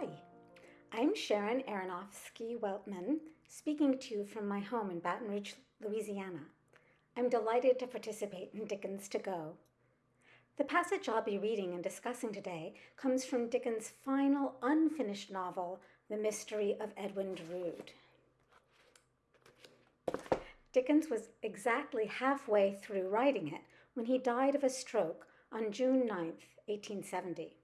Hi, I'm Sharon Aronofsky Weltman, speaking to you from my home in Baton Rouge, Louisiana. I'm delighted to participate in Dickens to Go. The passage I'll be reading and discussing today comes from Dickens' final unfinished novel, The Mystery of Edwin Drood. Dickens was exactly halfway through writing it when he died of a stroke on June 9, 1870.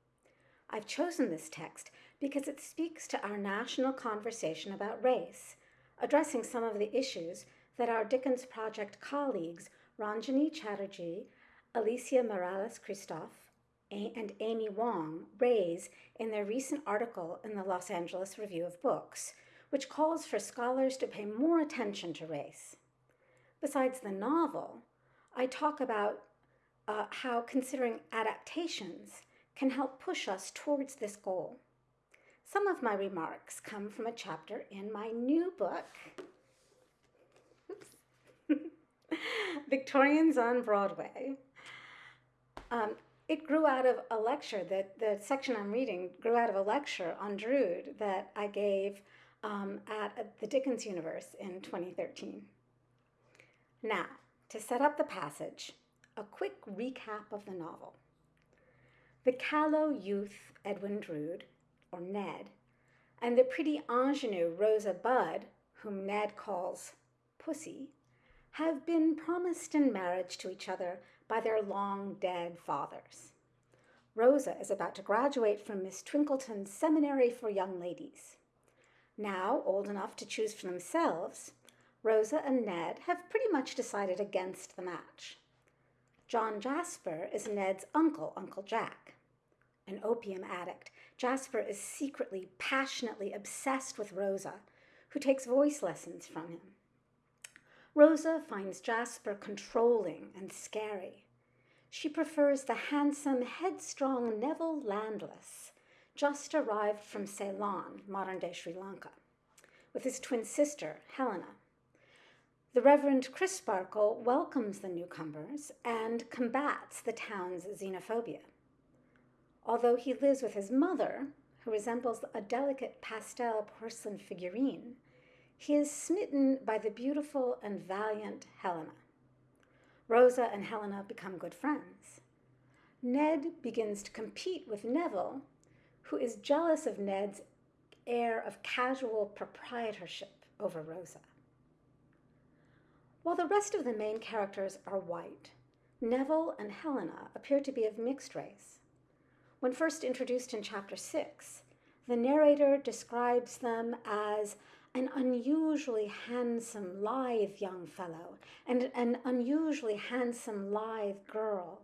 I've chosen this text because it speaks to our national conversation about race, addressing some of the issues that our Dickens Project colleagues Ronjaunee Chatterjee, Alicia Mireles Christoff, and Amy Wong raise in their recent article in the Los Angeles Review of Books, which calls for scholars to pay more attention to race. Besides the novel, I talk about uh, how considering adaptations can help push us towards this goal. Some of my remarks come from a chapter in my new book, Victorians on Broadway. Um, it grew out of a lecture that the section I'm reading grew out of a lecture on Drood that I gave um, at the Dickens Universe in 2013. Now, to set up the passage, a quick recap of the novel. The callow youth Edwin Drood, or Ned, and the pretty ingenue Rosa Budd, whom Ned calls Pussy, have been promised in marriage to each other by their long dead fathers. Rosa is about to graduate from Miss Twinkleton's Seminary for Young Ladies. Now old enough to choose for themselves, Rosa and Ned have pretty much decided against the match. John Jasper is Ned's uncle, Uncle Jack. An opium addict, Jasper is secretly, passionately obsessed with Rosa, who takes voice lessons from him. Rosa finds Jasper controlling and scary. She prefers the handsome, headstrong Neville Landless, just arrived from Ceylon, modern day Sri Lanka, with his twin sister, Helena. The Reverend Crisparkle welcomes the newcomers and combats the town's xenophobia. Although he lives with his mother, who resembles a delicate pastel porcelain figurine, he is smitten by the beautiful and valiant Helena. Rosa and Helena become good friends. Ned begins to compete with Neville, who is jealous of Ned's air of casual proprietorship over Rosa. While the rest of the main characters are white, Neville and Helena appear to be of mixed race. When first introduced in chapter 6, the narrator describes them as an unusually handsome, lithe young fellow and an unusually handsome, lithe girl,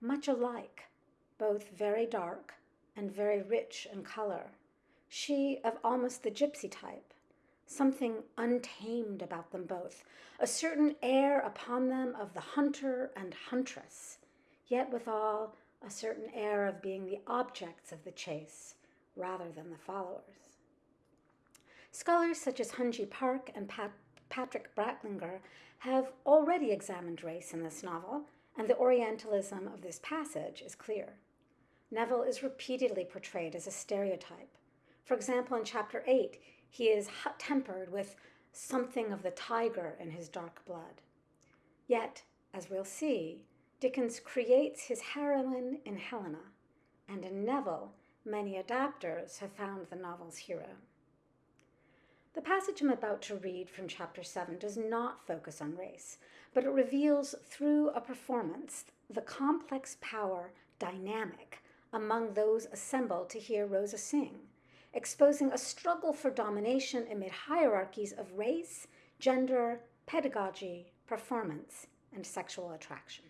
much alike, both very dark and very rich in color. She of almost the gypsy type, something untamed about them both, a certain air upon them of the hunter and huntress, yet withal a certain air of being the objects of the chase rather than the followers. Scholars such as Hyungji Park and Pat Patrick Brantlinger have already examined race in this novel, and the Orientalism of this passage is clear. Neville is repeatedly portrayed as a stereotype. For example, in chapter 8, he is hot tempered with something of the tiger in his dark blood. Yet, as we'll see, Dickens creates his heroine in Helena, and in Neville, many adapters have found the novel's hero. The passage I'm about to read from chapter 7 does not focus on race, but it reveals through a performance the complex power dynamic among those assembled to hear Rosa sing exposing a struggle for domination amid hierarchies of race, gender, pedagogy, performance, and sexual attraction.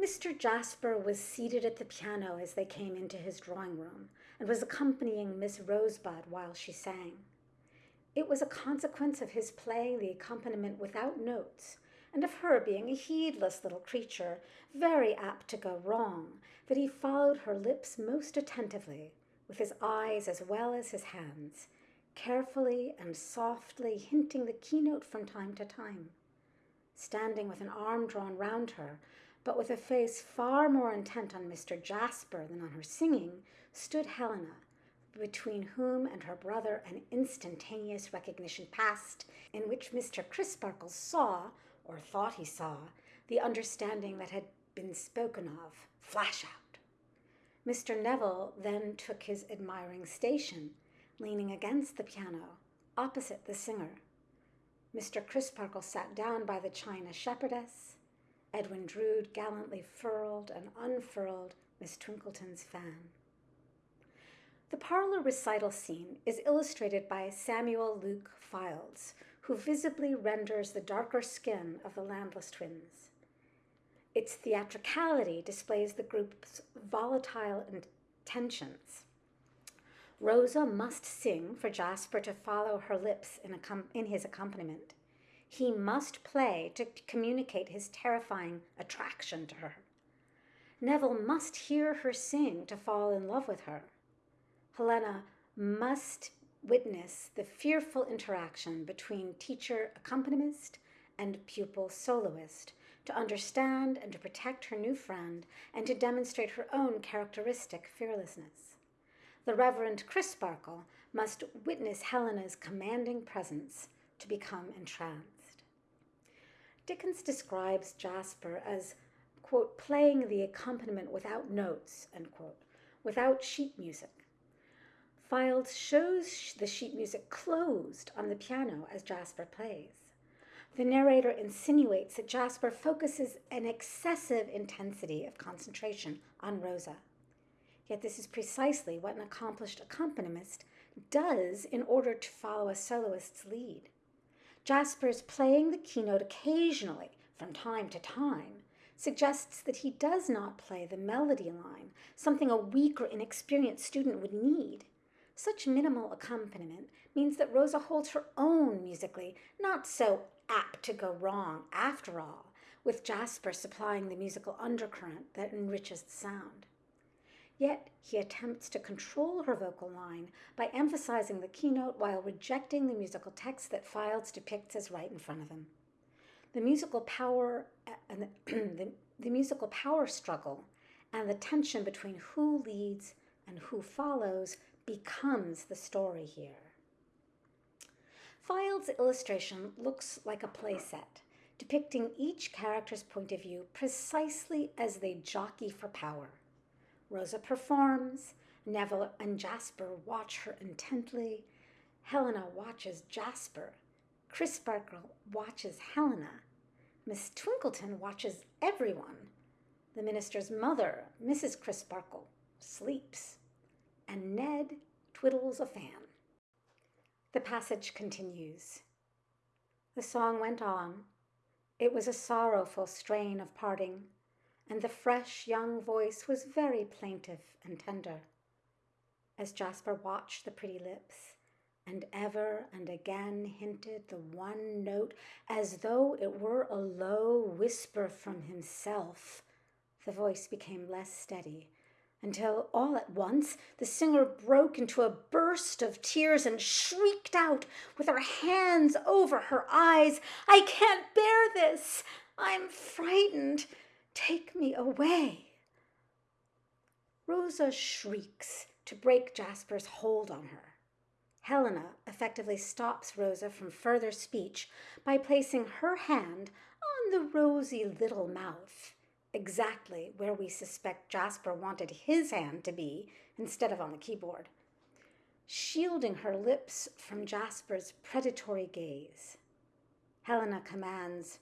Mr. Jasper was seated at the piano as they came into his drawing room and was accompanying Miss Rosebud while she sang. It was a consequence of his playing the accompaniment without notes and of her being a heedless little creature, very apt to go wrong, that he followed her lips most attentively, with his eyes as well as his hands, carefully and softly hinting the keynote from time to time. Standing with an arm drawn round her, but with a face far more intent on Mr. Jasper than on her singing, stood Helena, between whom and her brother an instantaneous recognition passed, in which Mr. Crisparkle saw, or thought he saw, the understanding that had been spoken of flash out. Mr. Neville then took his admiring station, leaning against the piano, opposite the singer. Mr. Crisparkle sat down by the china shepherdess. Edwin Drood gallantly furled and unfurled Miss Twinkleton's fan. The parlor recital scene is illustrated by Samuel Luke Fildes, who visibly renders the darker skin of the Landless twins. Its theatricality displays the group's volatile intentions. Rosa must sing for Jasper to follow her lips in, in his accompaniment. He must play to communicate his terrifying attraction to her. Neville must hear her sing to fall in love with her. Helena must witness the fearful interaction between teacher accompanist and pupil soloist to understand and to protect her new friend and to demonstrate her own characteristic fearlessness. The Reverend Crisparkle must witness Helena's commanding presence to become entranced. Dickens describes Jasper as, quote, playing the accompaniment without notes, end quote, without sheet music. Fildes shows the sheet music closed on the piano as Jasper plays. The narrator insinuates that Jasper focuses an excessive intensity of concentration on Rosa. Yet this is precisely what an accomplished accompanist does in order to follow a soloist's lead. Jasper's playing the keynote occasionally, from time to time, suggests that he does not play the melody line, something a weak or inexperienced student would need. Such minimal accompaniment means that Rosa holds her own musically, not so apt to go wrong after all, with Jasper supplying the musical undercurrent that enriches the sound. Yet he attempts to control her vocal line by emphasizing the keynote while rejecting the musical text that Fildes depicts as right in front of him. The musical power uh, and the, the, the musical power struggle and the tension between who leads and who follows becomes the story here. Fildes' illustration looks like a playset, depicting each character's point of view precisely as they jockey for power. Rosa performs, Neville and Jasper watch her intently, Helena watches Jasper, Chris Crisparkle watches Helena, Miss Twinkleton watches everyone. The minister's mother, Mrs. Crisparkle, sleeps and Ned twiddles a fan. The passage continues. The song went on. It was a sorrowful strain of parting, and the fresh young voice was very plaintive and tender. As Jasper watched the pretty lips, and ever and again hinted the one note as though it were a low whisper from himself, the voice became less steady until all at once the singer broke into a burst of tears and shrieked out with her hands over her eyes, I can't bear this! I'm frightened! Take me away! Rosa shrieks to break Jasper's hold on her. Helena effectively stops Rosa from further speech by placing her hand on the rosy little mouth exactly where we suspect Jasper wanted his hand to be instead of on the keyboard, shielding her lips from Jasper's predatory gaze. Helena commands,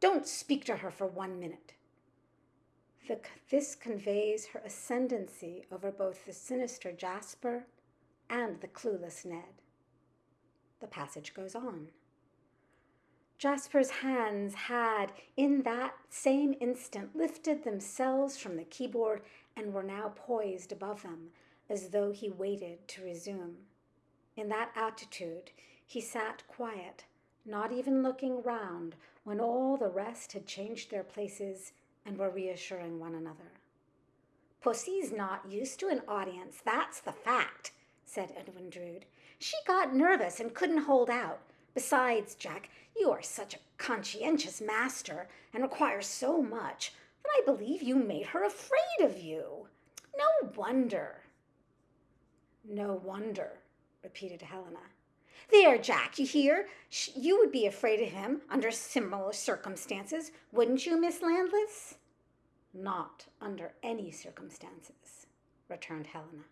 Don't speak to her for one minute. The, this conveys her ascendancy over both the sinister Jasper and the clueless Ned. The passage goes on. Jasper's hands had, in that same instant, lifted themselves from the keyboard and were now poised above them, as though he waited to resume. In that attitude, he sat quiet, not even looking round when all the rest had changed their places and were reassuring one another. Pussy's not used to an audience, that's the fact, said Edwin Drood. She got nervous and couldn't hold out. Besides, Jack, you are such a conscientious master and require so much. Then I believe you made her afraid of you. No wonder. No wonder, repeated Helena. There, Jack, you hear? You would be afraid of him under similar circumstances, wouldn't you, Miss Landless? Not under any circumstances, returned Helena.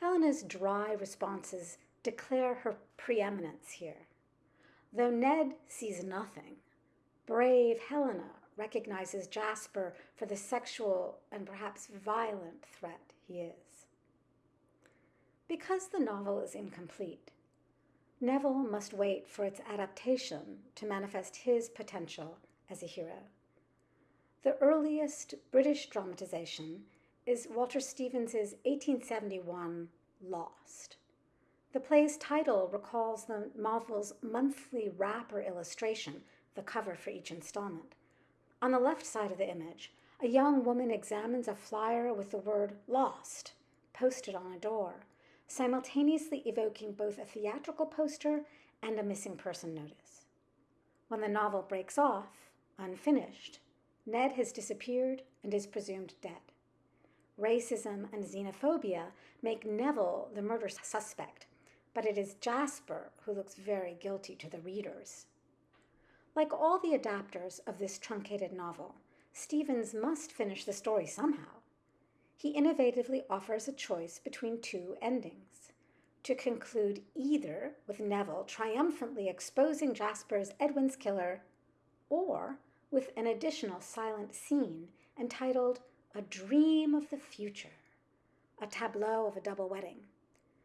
Helena's dry responses declare her preeminence here. Though Ned sees nothing, brave Helena recognizes Jasper for the sexual and perhaps violent threat he is. Because the novel is incomplete, Neville must wait for its adaptation to manifest his potential as a hero. The earliest British dramatization is Walter Stevens's 1871 Lost. The play's title recalls the novel's monthly wrapper illustration, the cover for each installment. On the left side of the image, a young woman examines a flyer with the word lost posted on a door, simultaneously evoking both a theatrical poster and a missing person notice. When the novel breaks off, unfinished, Ned has disappeared and is presumed dead. Racism and xenophobia make Neville the murder suspect, but it is Jasper who looks very guilty to the readers. Like all the adapters of this truncated novel, Stevens must finish the story somehow. He innovatively offers a choice between two endings to conclude either with Neville triumphantly exposing Jasper as Edwin's killer, or with an additional silent scene entitled A Dream of the Future, a tableau of a double wedding.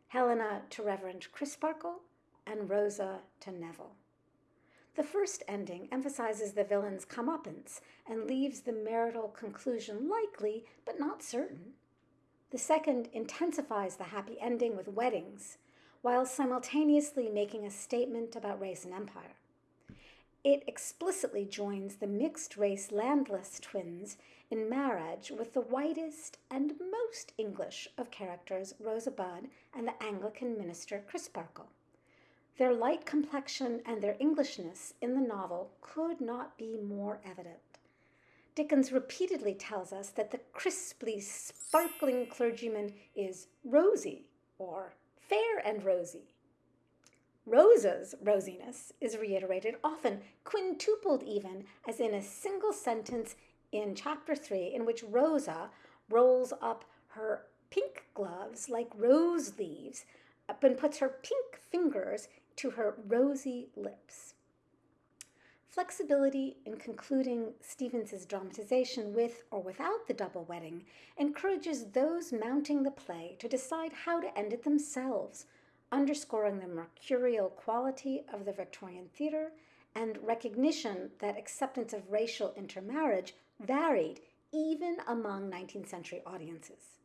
Helena to Reverend Crisparkle and Rosa to Neville. The first ending emphasizes the villain's comeuppance and leaves the marital conclusion likely but not certain. The second intensifies the happy ending with weddings, while simultaneously making a statement about race and empire it explicitly joins the mixed race Landless twins in marriage with the whitest and most English of characters, Rosa Budd and the Anglican minister Chris Crisparkle. Their light complexion and their Englishness in the novel could not be more evident. Dickens repeatedly tells us that the crisply sparkling clergyman is rosy or fair and rosy. Rosa's rosiness is reiterated, often quintupled even, as in a single sentence in chapter 3, in which Rosa rolls up her pink gloves like rose leaves uh, and puts her pink fingers to her rosy lips. Flexibility in concluding Stevens's dramatization with or without the double wedding encourages those mounting the play to decide how to end it themselves underscoring the mercurial quality of the Victorian theatre and recognition that acceptance of racial intermarriage varied even among 19th century audiences.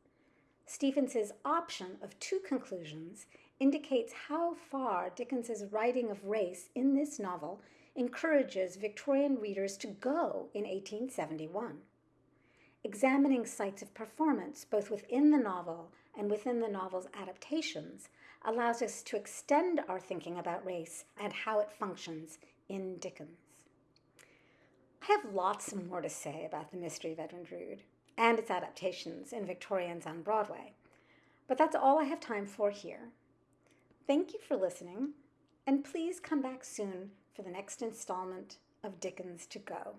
Stevens's option of two conclusions indicates how far Dickens's writing of race in this novel encourages Victorian readers to go in 1871. Examining sites of performance both within the novel and within the novel's adaptations allows us to extend our thinking about race and how it functions in Dickens. I have lots more to say about the mystery of Edwin Drood and its adaptations in Victorians on Broadway, but that's all I have time for here. Thank you for listening, and please come back soon for the next installment of Dickens to Go.